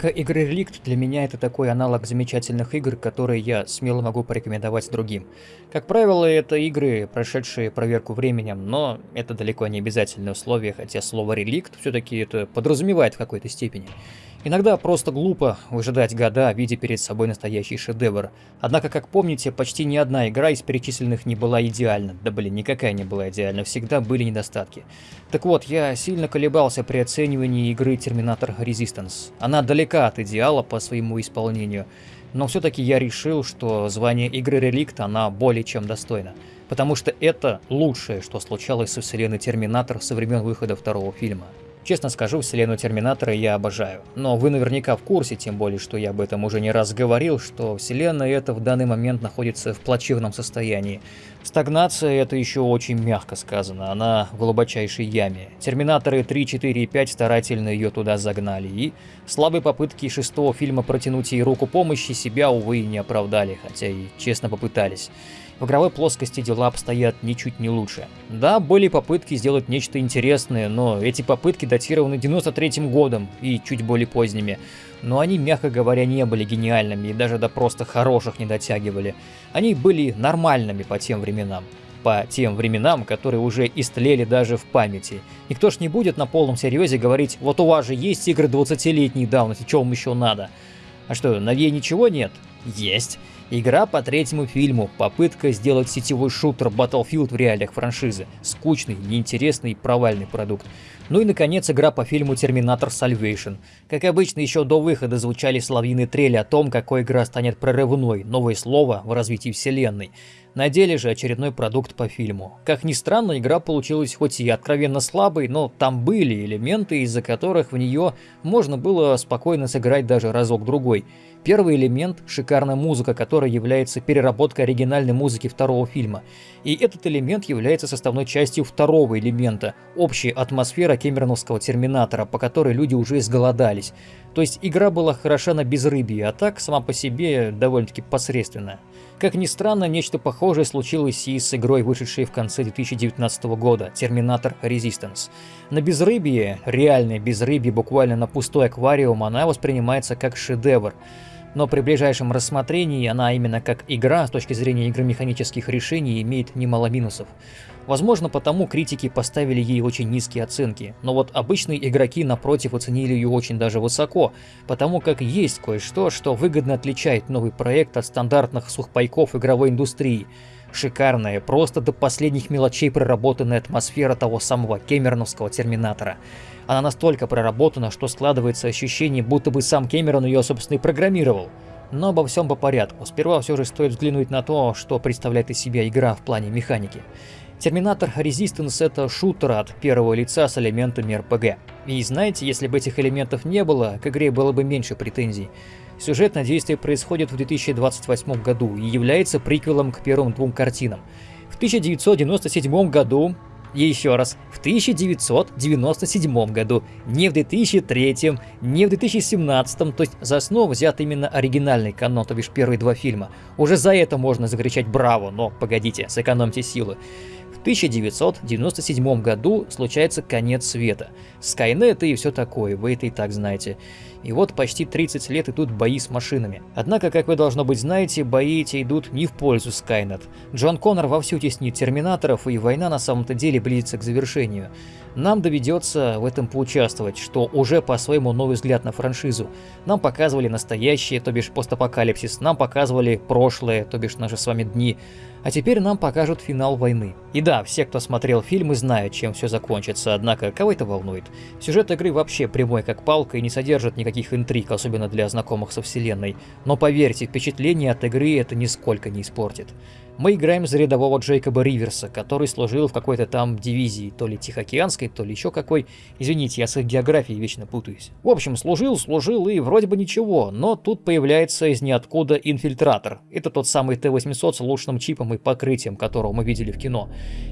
Рубрика «Игры Реликт» для меня это такой аналог замечательных игр, которые я смело могу порекомендовать другим. Как правило, это игры, прошедшие проверку временем, но это далеко не обязательное условие, хотя слово «реликт» все-таки это подразумевает в какой-то степени. Иногда просто глупо выжидать года, видя перед собой настоящий шедевр. Однако, как помните, почти ни одна игра из перечисленных не была идеальна. Да блин, никакая не была идеальна, всегда были недостатки. Так вот, я сильно колебался при оценивании игры Terminator Resistance. Она далека от идеала по своему исполнению. Но все-таки я решил, что звание игры Реликт она более чем достойна. Потому что это лучшее, что случалось со вселенной Терминатор со времен выхода второго фильма. Честно скажу, вселенную Терминатора я обожаю. Но вы наверняка в курсе, тем более, что я об этом уже не раз говорил, что вселенная эта в данный момент находится в плачевном состоянии. Стагнация это еще очень мягко сказано, она в глубочайшей яме. Терминаторы 3, 4 и 5 старательно ее туда загнали, и слабые попытки шестого фильма протянуть ей руку помощи себя, увы, не оправдали, хотя и честно попытались. В игровой плоскости дела обстоят ничуть не лучше. Да, были попытки сделать нечто интересное, но эти попытки датированы 93-м годом и чуть более поздними. Но они, мягко говоря, не были гениальными и даже до просто хороших не дотягивали. Они были нормальными по тем временам по тем временам, которые уже истлели даже в памяти. Никто ж не будет на полном серьезе говорить, вот у вас же есть игры 20-летней давности, что вам еще надо? А что, новее ничего нет? Есть. Игра по третьему фильму, попытка сделать сетевой шутер Battlefield в реалиях франшизы. Скучный, неинтересный и провальный продукт. Ну и наконец игра по фильму Терминатор Salvation. Как обычно, еще до выхода звучали соловьиные трели о том, какой игра станет прорывной, новое слово в развитии вселенной. На деле же очередной продукт по фильму. Как ни странно, игра получилась хоть и откровенно слабой, но там были элементы, из-за которых в нее можно было спокойно сыграть даже разок-другой. Первый элемент – шикарная музыка, которая является переработкой оригинальной музыки второго фильма. И этот элемент является составной частью второго элемента – общая атмосфера кемероновского терминатора, по которой люди уже изголодались. То есть игра была хороша на безрыбье, а так сама по себе довольно-таки посредственная. Как ни странно, нечто похожее случилось и с игрой, вышедшей в конце 2019 года, Терминатор Resistance. На безрыбье, реальное безрыбье, буквально на пустой аквариум, она воспринимается как шедевр но при ближайшем рассмотрении она именно как игра с точки зрения игромеханических решений имеет немало минусов. Возможно, потому критики поставили ей очень низкие оценки, но вот обычные игроки напротив оценили ее очень даже высоко, потому как есть кое-что, что выгодно отличает новый проект от стандартных сухпайков игровой индустрии. Шикарная, просто до последних мелочей проработанная атмосфера того самого кемероновского терминатора. Она настолько проработана, что складывается ощущение, будто бы сам Кэмерон ее, собственно, и программировал. Но обо всем по порядку. Сперва все же стоит взглянуть на то, что представляет из себя игра в плане механики. Терминатор Resistance это шутер от первого лица с элементами RPG. И знаете, если бы этих элементов не было, к игре было бы меньше претензий. Сюжетное действие происходит в 2028 году и является приквелом к первым двум картинам. В 1997 году еще раз, в 1997 году, не в 2003, не в 2017, то есть за основу взят именно оригинальный канон, то бишь первые два фильма. Уже за это можно закричать «Браво!», но погодите, сэкономьте силы. В 1997 году случается конец света. Скайнет и все такое, вы это и так знаете. И вот почти 30 лет идут бои с машинами. Однако, как вы должно быть знаете, бои эти идут не в пользу Скайнет. Джон Коннор вовсю теснит терминаторов, и война на самом-то деле близится к завершению. Нам доведется в этом поучаствовать, что уже по своему новый взгляд на франшизу. Нам показывали настоящее, то бишь постапокалипсис, нам показывали прошлое, то бишь наши с вами дни. А теперь нам покажут финал войны. И да, все, кто смотрел фильмы, знают, чем все закончится, однако кого это волнует? Сюжет игры вообще прямой как палка и не содержит никаких интриг, особенно для знакомых со вселенной. Но поверьте, впечатление от игры это нисколько не испортит. Мы играем за рядового Джейкоба Риверса, который служил в какой-то там дивизии, то ли Тихоокеанской, то ли еще какой. Извините, я с их географией вечно путаюсь. В общем, служил, служил и вроде бы ничего, но тут появляется из ниоткуда инфильтратор. Это тот самый Т-800 с лучшим чипом и покрытием, которого мы видели в кино.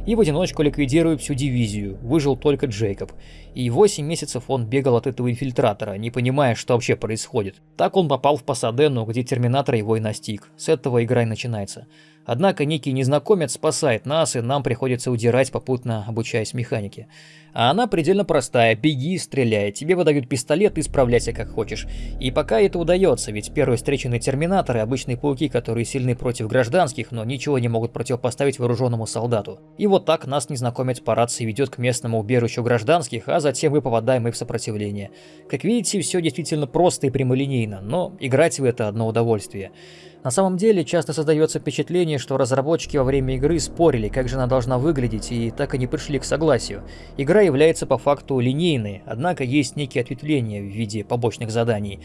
И в одиночку ликвидирует всю дивизию, выжил только Джейкоб. И 8 месяцев он бегал от этого инфильтратора, не понимая, что вообще происходит. Так он попал в Пасадену, где Терминатор его и настиг. С этого игра и начинается. Однако некий незнакомец спасает нас, и нам приходится удирать, попутно обучаясь механике. А она предельно простая. Беги, стреляй. Тебе выдают пистолет и справляйся как хочешь. И пока это удается, ведь первые встреченные терминаторы – обычные пауки, которые сильны против гражданских, но ничего не могут противопоставить вооруженному солдату. И вот так нас незнакомец по рации ведет к местному убежищу гражданских, а затем мы попадаем и в сопротивление. Как видите, все действительно просто и прямолинейно, но играть в это одно удовольствие. На самом деле, часто создается впечатление, что разработчики во время игры спорили, как же она должна выглядеть, и так и не пришли к согласию. Игра является по факту линейной, однако есть некие ответвления в виде побочных заданий.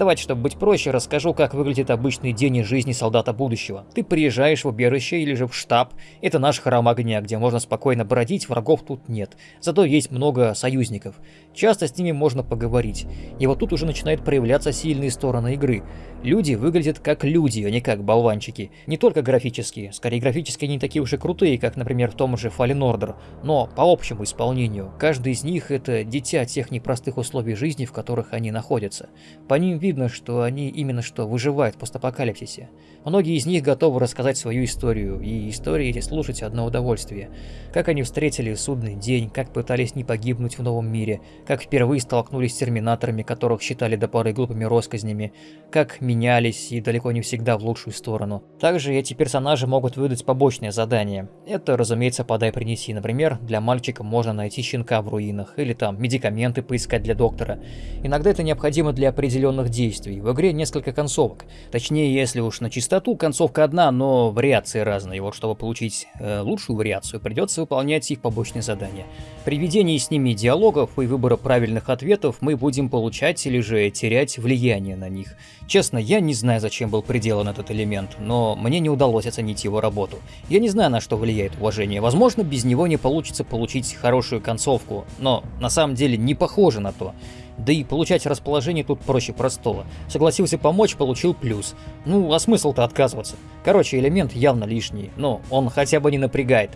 Давайте, чтобы быть проще, расскажу, как выглядит обычный день из жизни солдата будущего. Ты приезжаешь в убежище или же в штаб. Это наш храм огня, где можно спокойно бродить, врагов тут нет. Зато есть много союзников. Часто с ними можно поговорить. И вот тут уже начинают проявляться сильные стороны игры. Люди выглядят как люди, а не как болванчики. Не только графические, скорее графически они такие уж и крутые, как, например, в том же Fallen Order, но по общему исполнению. Каждый из них это дитя тех непростых условий жизни, в которых они находятся. По ним видно, что они именно что выживают в постапокалипсисе. Многие из них готовы рассказать свою историю, и истории эти слушать одно удовольствие. Как они встретили судный день, как пытались не погибнуть в новом мире, как впервые столкнулись с терминаторами, которых считали до поры глупыми россказнями, как менялись и далеко не всегда в лучшую сторону. Также эти персонажи могут выдать побочные задания. Это, разумеется, подай-принеси. Например, для мальчика можно найти щенка в руинах, или там медикаменты поискать для доктора. Иногда это необходимо для определенных действий. В игре несколько концовок. Точнее, если уж на чистоту, концовка одна, но вариации разные. Вот чтобы получить э, лучшую вариацию, придется выполнять их побочные задания. При ведении с ними диалогов и выбора правильных ответов мы будем получать или же терять влияние на них. Честно, я не знаю, зачем был приделан этот элемент, но мне не удалось оценить его работу. Я не знаю, на что влияет уважение. Возможно, без него не получится получить хорошую концовку, но на самом деле не похоже на то. Да и получать расположение тут проще простого. Согласился помочь, получил плюс. Ну, а смысл-то отказываться? Короче, элемент явно лишний, но он хотя бы не напрягает.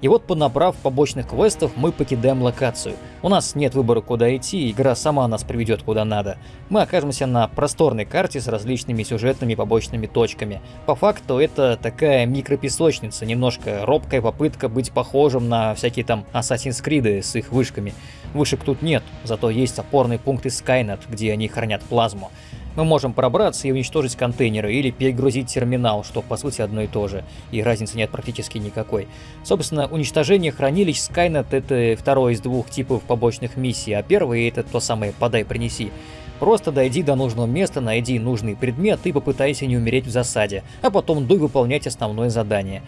И вот, понабрав побочных квестов, мы покидаем локацию. У нас нет выбора, куда идти, игра сама нас приведет куда надо. Мы окажемся на просторной карте с различными сюжетными побочными точками. По факту это такая микропесочница, немножко робкая попытка быть похожим на всякие там Assassin's Creed с их вышками. Вышек тут нет, зато есть опорный пункт из Skynet, где они хранят плазму. Мы можем пробраться и уничтожить контейнеры или перегрузить терминал, что по сути одно и то же, и разницы нет практически никакой. Собственно, уничтожение хранилищ Skynet это второй из двух типов побочных миссий, а первый это то самое «подай-принеси». Просто дойди до нужного места, найди нужный предмет и попытайся не умереть в засаде, а потом дуй выполнять основное задание.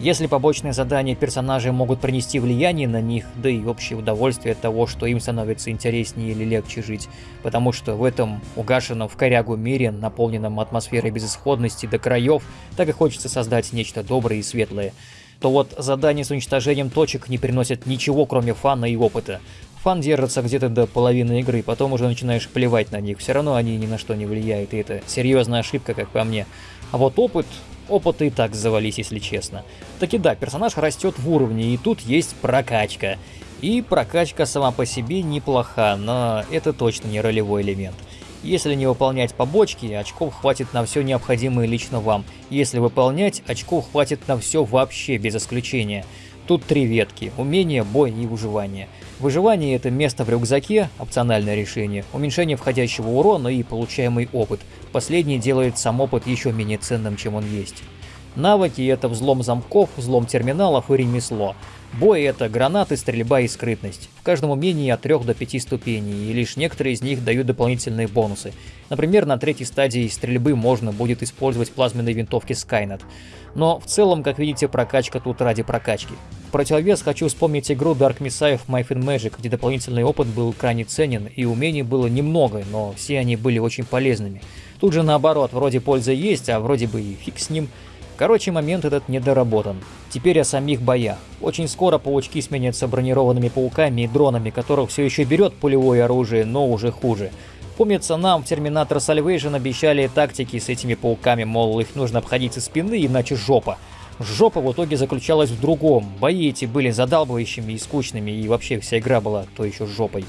Если побочные задания персонажей могут принести влияние на них, да и общее удовольствие от того, что им становится интереснее или легче жить, потому что в этом угашенном в корягу мире, наполненном атмосферой безысходности до краев, так и хочется создать нечто доброе и светлое, то вот задания с уничтожением точек не приносят ничего, кроме фана и опыта. Фан держится где-то до половины игры, потом уже начинаешь плевать на них, все равно они ни на что не влияют, и это серьезная ошибка, как по мне. А вот опыт, опыта и так завались, если честно. Таки да, персонаж растет в уровне, и тут есть прокачка. И прокачка сама по себе неплоха, но это точно не ролевой элемент. Если не выполнять побочки, очков хватит на все необходимое лично вам. Если выполнять, очков хватит на все вообще, без исключения. Тут три ветки – умение, бой и выживание. Выживание – это место в рюкзаке, опциональное решение, уменьшение входящего урона и получаемый опыт. Последний делает сам опыт еще менее ценным, чем он есть. Навыки – это взлом замков, взлом терминалов и ремесло. Бой – это гранаты, стрельба и скрытность. В каждом умении от 3 до 5 ступеней, и лишь некоторые из них дают дополнительные бонусы. Например, на третьей стадии стрельбы можно будет использовать плазменные винтовки Skynet. Но в целом, как видите, прокачка тут ради прокачки. В противовес хочу вспомнить игру Dark Messiah of Might Magic, где дополнительный опыт был крайне ценен, и умений было немного, но все они были очень полезными. Тут же наоборот, вроде польза есть, а вроде бы и фиг с ним – Короче, момент этот недоработан. Теперь о самих боях. Очень скоро паучки сменятся бронированными пауками и дронами, которых все еще берет пулевое оружие, но уже хуже. Помнится, нам в Терминатор Salvation обещали тактики с этими пауками, мол, их нужно обходить со спины, иначе жопа. Жопа в итоге заключалась в другом. Бои эти были задалбывающими и скучными, и вообще вся игра была то еще жопой.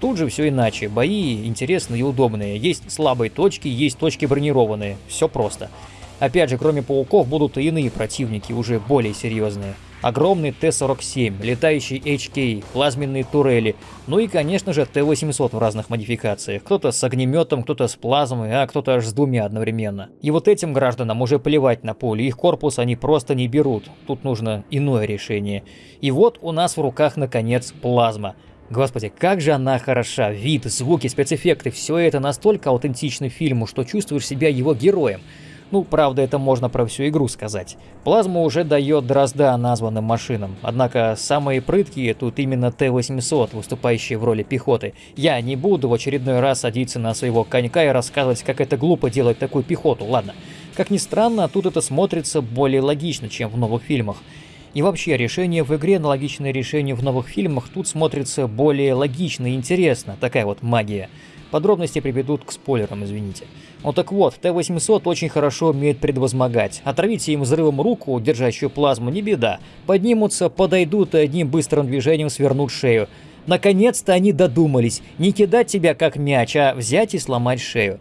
Тут же все иначе. Бои интересные и удобные. Есть слабые точки, есть точки бронированные. Все просто. Опять же, кроме пауков будут и иные противники, уже более серьезные. Огромный Т-47, летающий HK, плазменные турели, ну и, конечно же, Т-800 в разных модификациях. Кто-то с огнеметом, кто-то с плазмой, а кто-то аж с двумя одновременно. И вот этим гражданам уже плевать на поле, их корпус они просто не берут. Тут нужно иное решение. И вот у нас в руках, наконец, плазма. Господи, как же она хороша, вид, звуки, спецэффекты, все это настолько аутентично фильму, что чувствуешь себя его героем. Ну, правда, это можно про всю игру сказать. Плазма уже дает дрозда названным машинам, однако самые прыткие тут именно Т-800, выступающие в роли пехоты. Я не буду в очередной раз садиться на своего конька и рассказывать, как это глупо делать такую пехоту, ладно. Как ни странно, тут это смотрится более логично, чем в новых фильмах. И вообще, решение в игре, аналогичное решению в новых фильмах, тут смотрится более логично и интересно, такая вот магия. Подробности приведут к спойлерам, извините. Ну так вот, Т-800 очень хорошо умеет предвозмогать. Отравите им взрывом руку, держащую плазму, не беда. Поднимутся, подойдут и одним быстрым движением свернут шею. Наконец-то они додумались не кидать тебя как мяч, а взять и сломать шею.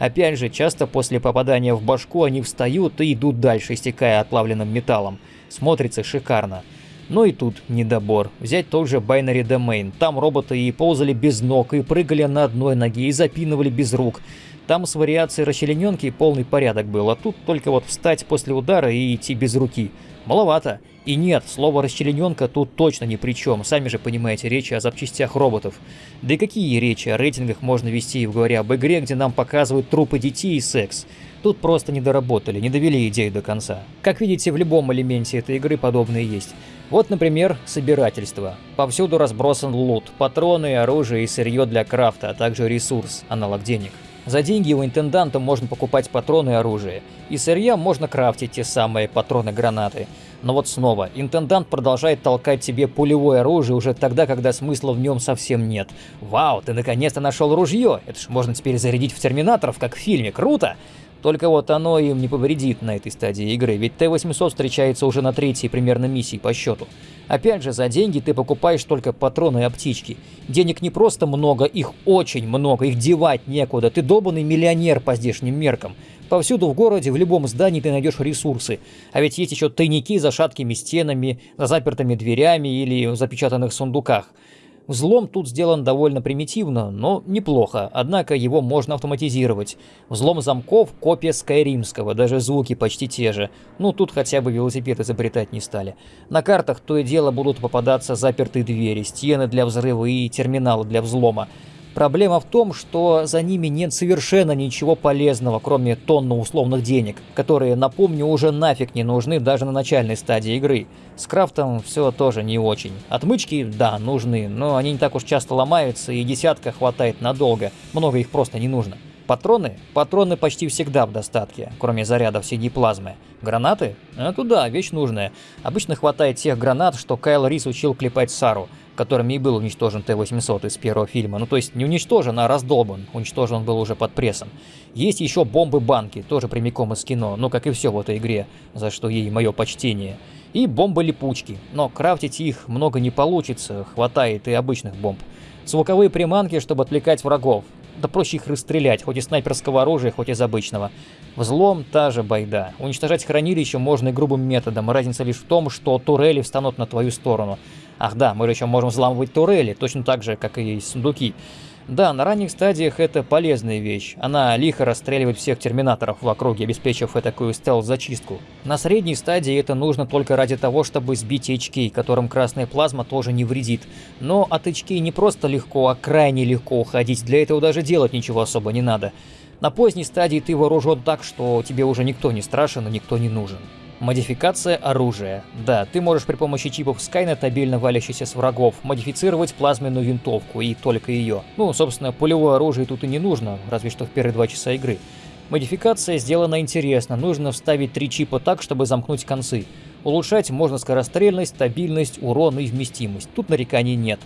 Опять же, часто после попадания в башку они встают и идут дальше, истекая отплавленным металлом. Смотрится шикарно. Но и тут недобор. Взять тот же Binary Domain. Там роботы и ползали без ног, и прыгали на одной ноге, и запинывали без рук. Там с вариацией расчлененки полный порядок был, а тут только вот встать после удара и идти без руки. Маловато. И нет, слово «расчлененка» тут точно ни при чем, сами же понимаете, речь о запчастях роботов. Да и какие речи о рейтингах можно вести, говоря об игре, где нам показывают трупы детей и секс? Тут просто не доработали, не довели идею до конца. Как видите, в любом элементе этой игры подобные есть. Вот, например, собирательство. Повсюду разбросан лут, патроны, оружие и сырье для крафта, а также ресурс, аналог денег. За деньги у интенданта можно покупать патроны и оружие. И сырья можно крафтить те самые патроны-гранаты. Но вот снова, интендант продолжает толкать тебе пулевое оружие уже тогда, когда смысла в нем совсем нет. Вау, ты наконец-то нашел ружье! Это ж можно теперь зарядить в терминаторов, как в фильме, круто! Только вот оно им не повредит на этой стадии игры, ведь Т-800 встречается уже на третьей примерно миссии по счету. Опять же, за деньги ты покупаешь только патроны и аптечки. Денег не просто много, их очень много, их девать некуда. Ты долбанный миллионер по здешним меркам. Повсюду в городе, в любом здании ты найдешь ресурсы. А ведь есть еще тайники за шаткими стенами, за запертыми дверями или в запечатанных сундуках. Взлом тут сделан довольно примитивно, но неплохо, однако его можно автоматизировать. Взлом замков – копия скайримского, даже звуки почти те же. Ну, тут хотя бы велосипед изобретать не стали. На картах то и дело будут попадаться запертые двери, стены для взрыва и терминалы для взлома. Проблема в том, что за ними нет совершенно ничего полезного, кроме тонны условных денег, которые, напомню, уже нафиг не нужны даже на начальной стадии игры. С крафтом все тоже не очень. Отмычки, да, нужны, но они не так уж часто ломаются и десятка хватает надолго, много их просто не нужно. Патроны? Патроны почти всегда в достатке, кроме зарядов синей плазмы. Гранаты? Это да, вещь нужная. Обычно хватает тех гранат, что Кайл Рис учил клепать Сару которыми и был уничтожен Т-800 из первого фильма. Ну, то есть не уничтожен, а раздолбан. Уничтожен он был уже под прессом. Есть еще бомбы-банки, тоже прямиком из кино, ну, как и все в этой игре, за что ей мое почтение. И бомбы-липучки, но крафтить их много не получится, хватает и обычных бомб. Звуковые приманки, чтобы отвлекать врагов. Да проще их расстрелять, хоть из снайперского оружия, хоть из обычного. Взлом – та же байда. Уничтожать хранилище можно и грубым методом, разница лишь в том, что турели встанут на твою сторону. Ах да, мы же еще можем взламывать турели, точно так же, как и сундуки. Да, на ранних стадиях это полезная вещь. Она лихо расстреливает всех терминаторов в округе, обеспечив такую стелс-зачистку. На средней стадии это нужно только ради того, чтобы сбить HK, которым красная плазма тоже не вредит. Но от HK не просто легко, а крайне легко уходить, для этого даже делать ничего особо не надо. На поздней стадии ты вооружен так, что тебе уже никто не страшен и никто не нужен. Модификация оружия. Да, ты можешь при помощи чипов Skynet, обильно валящихся с врагов, модифицировать плазменную винтовку и только ее. Ну, собственно, пулевое оружие тут и не нужно, разве что в первые два часа игры. Модификация сделана интересно, нужно вставить три чипа так, чтобы замкнуть концы. Улучшать можно скорострельность, стабильность, урон и вместимость, тут нареканий нет.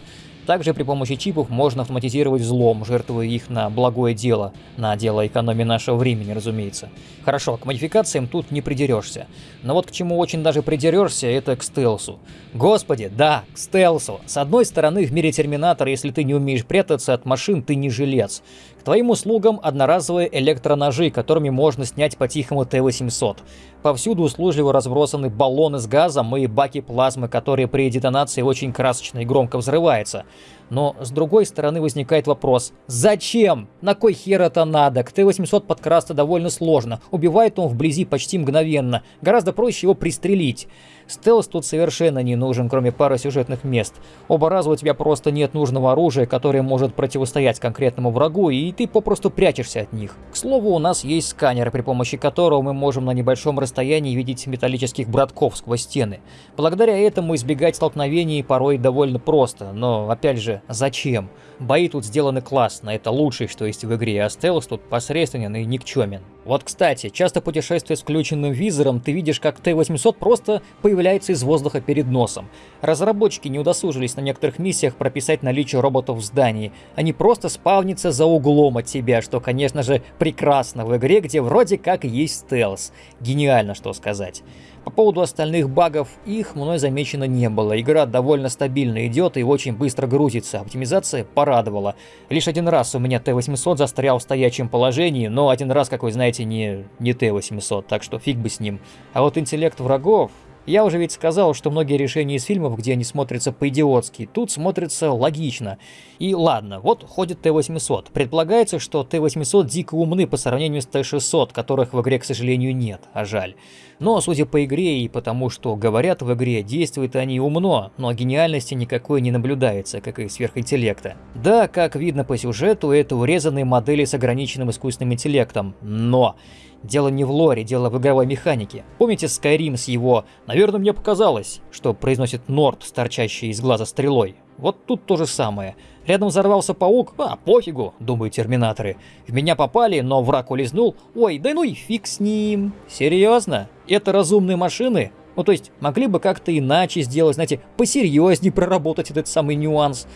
Также при помощи чипов можно автоматизировать взлом, жертвуя их на благое дело, на дело экономии нашего времени, разумеется. Хорошо, к модификациям тут не придерешься. Но вот к чему очень даже придерешься, это к стелсу. Господи, да, к стелсу. С одной стороны, в мире Терминатора, если ты не умеешь прятаться от машин, ты не жилец. Твоим услугам одноразовые электроножи, которыми можно снять по-тихому Т-800. Повсюду услужливо разбросаны баллоны с газом и баки плазмы, которые при детонации очень красочно и громко взрываются. Но с другой стороны возникает вопрос, зачем? На кой хер это надо? К Т-800 подкрасться довольно сложно, убивает он вблизи почти мгновенно, гораздо проще его пристрелить. Стелс тут совершенно не нужен, кроме пары сюжетных мест. Оба раза у тебя просто нет нужного оружия, которое может противостоять конкретному врагу, и ты попросту прячешься от них. К слову, у нас есть сканер, при помощи которого мы можем на небольшом расстоянии видеть металлических братков сквозь стены. Благодаря этому избегать столкновений порой довольно просто, но опять же, зачем? Бои тут сделаны классно, это лучшее, что есть в игре, а стелс тут посредственен и никчемен. Вот кстати, часто путешествуя с включенным визором, ты видишь, как Т-800 просто появляется из воздуха перед носом. Разработчики не удосужились на некоторых миссиях прописать наличие роботов в здании. Они просто спавнятся за углом от тебя, что, конечно же, прекрасно в игре, где вроде как есть стелс. Гениально, что сказать. По поводу остальных багов, их мной замечено не было. Игра довольно стабильно идет и очень быстро грузится. Оптимизация порадовала. Лишь один раз у меня Т-800 застрял в стоячем положении, но один раз, как вы знаете, не, не Т-800, так что фиг бы с ним. А вот интеллект врагов... Я уже ведь сказал, что многие решения из фильмов, где они смотрятся по-идиотски, тут смотрятся логично. И ладно, вот ходит Т-800. Предполагается, что Т-800 дико умны по сравнению с Т-600, которых в игре, к сожалению, нет, а жаль. Но, судя по игре и потому, что говорят в игре, действуют они умно, но гениальности никакой не наблюдается, как и сверхинтеллекта. Да, как видно по сюжету, это урезанные модели с ограниченным искусственным интеллектом, но... Дело не в лоре, дело в игровой механике. Помните Skyrim с его «Наверное, мне показалось», что произносит Норд, торчащий из глаза стрелой? Вот тут то же самое. Рядом взорвался паук, а пофигу, думают терминаторы. В меня попали, но враг улизнул. Ой, да ну и фиг с ним. Серьезно? Это разумные машины? Ну то есть могли бы как-то иначе сделать, знаете, посерьезнее проработать этот самый нюанс.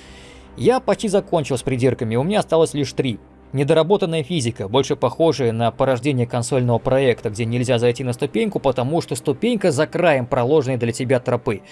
Я почти закончил с придирками, у меня осталось лишь три. Недоработанная физика, больше похожая на порождение консольного проекта, где нельзя зайти на ступеньку, потому что ступенька за краем проложенной для тебя тропы.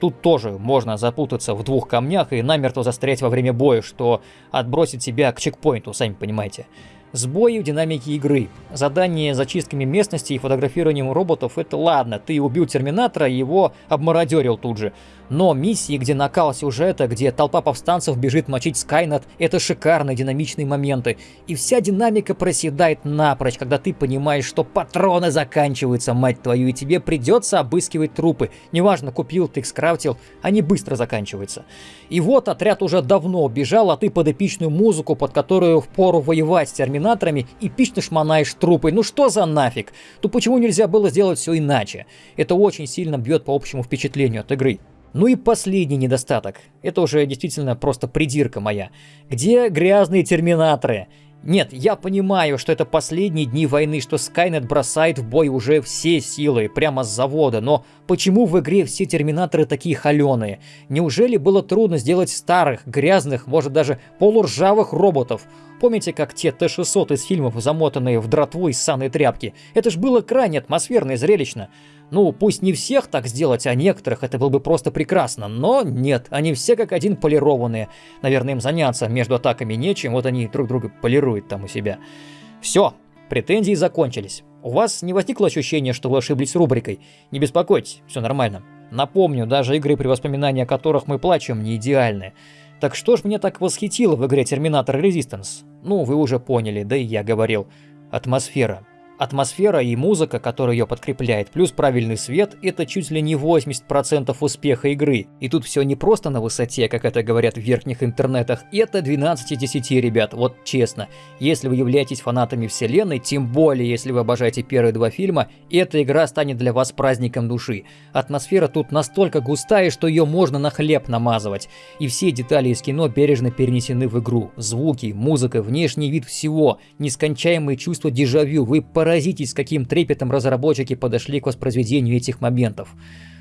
Тут тоже можно запутаться в двух камнях и намертво застрять во время боя, что отбросит тебя к чекпоинту, сами понимаете. Сбои в динамике игры. Задание зачистками местности и фотографированием роботов – это ладно, ты убил Терминатора и его обмародерил тут же. Но миссии, где накал сюжета, где толпа повстанцев бежит мочить Скайнет – это шикарные динамичные моменты. И вся динамика проседает напрочь, когда ты понимаешь, что патроны заканчиваются, мать твою, и тебе придется обыскивать трупы. Неважно, купил ты их, скрафтил, они быстро заканчиваются. И вот отряд уже давно бежал, а ты под эпичную музыку, под которую впору воевать с терминаторами, эпично шмонаешь трупы. Ну что за нафиг? То почему нельзя было сделать все иначе? Это очень сильно бьет по общему впечатлению от игры. Ну и последний недостаток. Это уже действительно просто придирка моя. Где грязные терминаторы? Нет, я понимаю, что это последние дни войны, что Скайнет бросает в бой уже все силы, прямо с завода, но почему в игре все терминаторы такие холеные? Неужели было трудно сделать старых, грязных, может даже полуржавых роботов? Помните, как те Т-600 из фильмов, замотанные в дратву из санной тряпки? Это ж было крайне атмосферно и зрелищно. Ну, пусть не всех так сделать, а некоторых это было бы просто прекрасно, но нет, они все как один полированные. Наверное, им заняться между атаками нечем, вот они друг друга полируют там у себя. Все, претензии закончились. У вас не возникло ощущения, что вы ошиблись рубрикой? Не беспокойтесь, все нормально. Напомню, даже игры, при воспоминании о которых мы плачем, не идеальны. Так что ж меня так восхитило в игре Terminator Resistance? Ну, вы уже поняли, да и я говорил. Атмосфера. Атмосфера и музыка, которая ее подкрепляет, плюс правильный свет – это чуть ли не 80% успеха игры. И тут все не просто на высоте, как это говорят в верхних интернетах, это 12 из 10, ребят, вот честно. Если вы являетесь фанатами вселенной, тем более если вы обожаете первые два фильма, эта игра станет для вас праздником души. Атмосфера тут настолько густая, что ее можно на хлеб намазывать. И все детали из кино бережно перенесены в игру. Звуки, музыка, внешний вид всего, нескончаемые чувства дежавю, вы поразитесь, с каким трепетом разработчики подошли к воспроизведению этих моментов.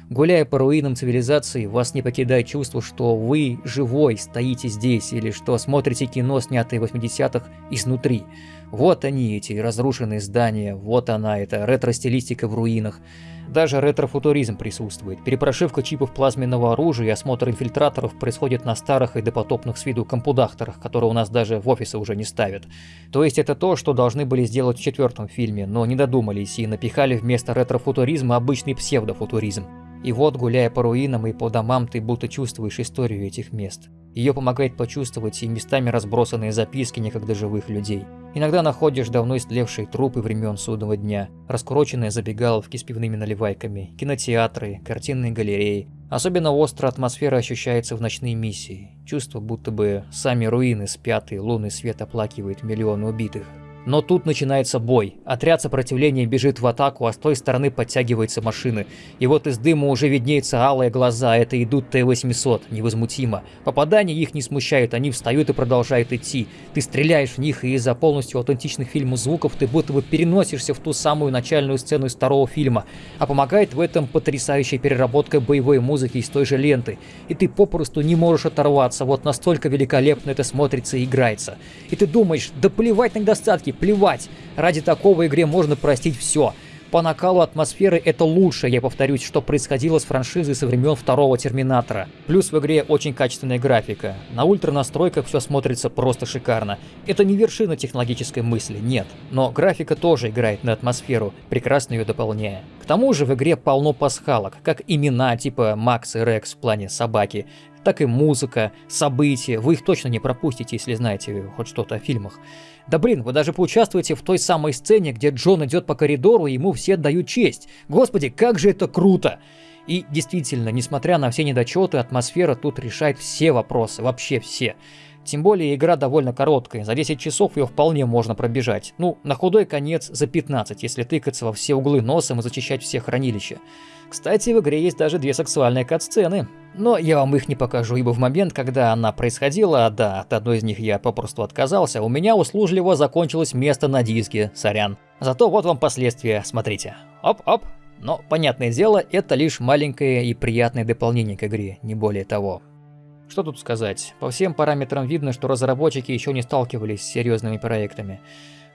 Гуляя по руинам цивилизации, вас не покидает чувство, что вы живой стоите здесь, или что смотрите кино, снятое в 80-х, изнутри. Вот они, эти разрушенные здания, вот она, эта ретро-стилистика в руинах. Даже ретро-футуризм присутствует. Перепрошивка чипов плазменного оружия и осмотр инфильтраторов происходит на старых и допотопных с виду компудахторах, которые у нас даже в офисы уже не ставят. То есть это то, что должны были сделать в четвертом фильме, но не додумались и напихали вместо ретро-футуризма обычный псевдофутуризм. И вот, гуляя по руинам и по домам, ты будто чувствуешь историю этих мест. Ее помогает почувствовать и местами разбросанные записки некогда живых людей. Иногда находишь давно истлевшие трупы времен судного дня, раскуроченные забегаловки с пивными наливайками, кинотеатры, картинные галереи. Особенно остро атмосфера ощущается в ночные миссии. Чувство, будто бы сами руины спят и лунный свет оплакивает миллионы убитых. Но тут начинается бой. Отряд сопротивления бежит в атаку, а с той стороны подтягиваются машины. И вот из дыма уже виднеются алые глаза, это идут Т-800, невозмутимо. Попадания их не смущают, они встают и продолжают идти. Ты стреляешь в них, и из-за полностью аутентичных фильму звуков ты будто бы переносишься в ту самую начальную сцену из второго фильма. А помогает в этом потрясающая переработка боевой музыки из той же ленты. И ты попросту не можешь оторваться, вот настолько великолепно это смотрится и играется. И ты думаешь, да плевать на недостатки, плевать. Ради такого игре можно простить все. По накалу атмосферы это лучше, я повторюсь, что происходило с франшизой со времен второго Терминатора. Плюс в игре очень качественная графика. На ультра настройках все смотрится просто шикарно. Это не вершина технологической мысли, нет. Но графика тоже играет на атмосферу, прекрасно ее дополняя. К тому же в игре полно пасхалок, как имена типа Макс и Рекс в плане собаки, так и музыка, события. Вы их точно не пропустите, если знаете хоть что-то о фильмах. Да блин, вы даже поучаствуете в той самой сцене, где Джон идет по коридору, и ему все отдают честь. Господи, как же это круто! И действительно, несмотря на все недочеты, атмосфера тут решает все вопросы, вообще все. Тем более игра довольно короткая, за 10 часов ее вполне можно пробежать. Ну, на худой конец за 15, если тыкаться во все углы носом и зачищать все хранилища. Кстати, в игре есть даже две сексуальные кат-сцены. Но я вам их не покажу, ибо в момент, когда она происходила, да, от одной из них я попросту отказался, у меня услужливо закончилось место на диске, сорян. Зато вот вам последствия, смотрите. Оп-оп. Но, понятное дело, это лишь маленькое и приятное дополнение к игре, не более того. Что тут сказать? По всем параметрам видно, что разработчики еще не сталкивались с серьезными проектами.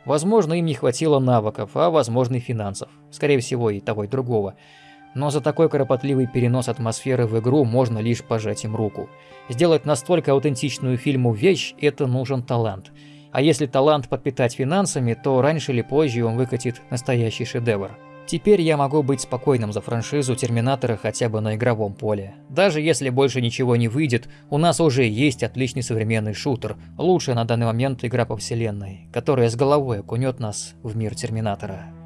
Возможно, им не хватило навыков, а возможно и финансов. Скорее всего, и того, и другого. Но за такой кропотливый перенос атмосферы в игру можно лишь пожать им руку. Сделать настолько аутентичную фильму вещь – это нужен талант. А если талант подпитать финансами, то раньше или позже он выкатит настоящий шедевр. Теперь я могу быть спокойным за франшизу Терминатора хотя бы на игровом поле. Даже если больше ничего не выйдет, у нас уже есть отличный современный шутер, лучшая на данный момент игра по вселенной, которая с головой окунет нас в мир Терминатора.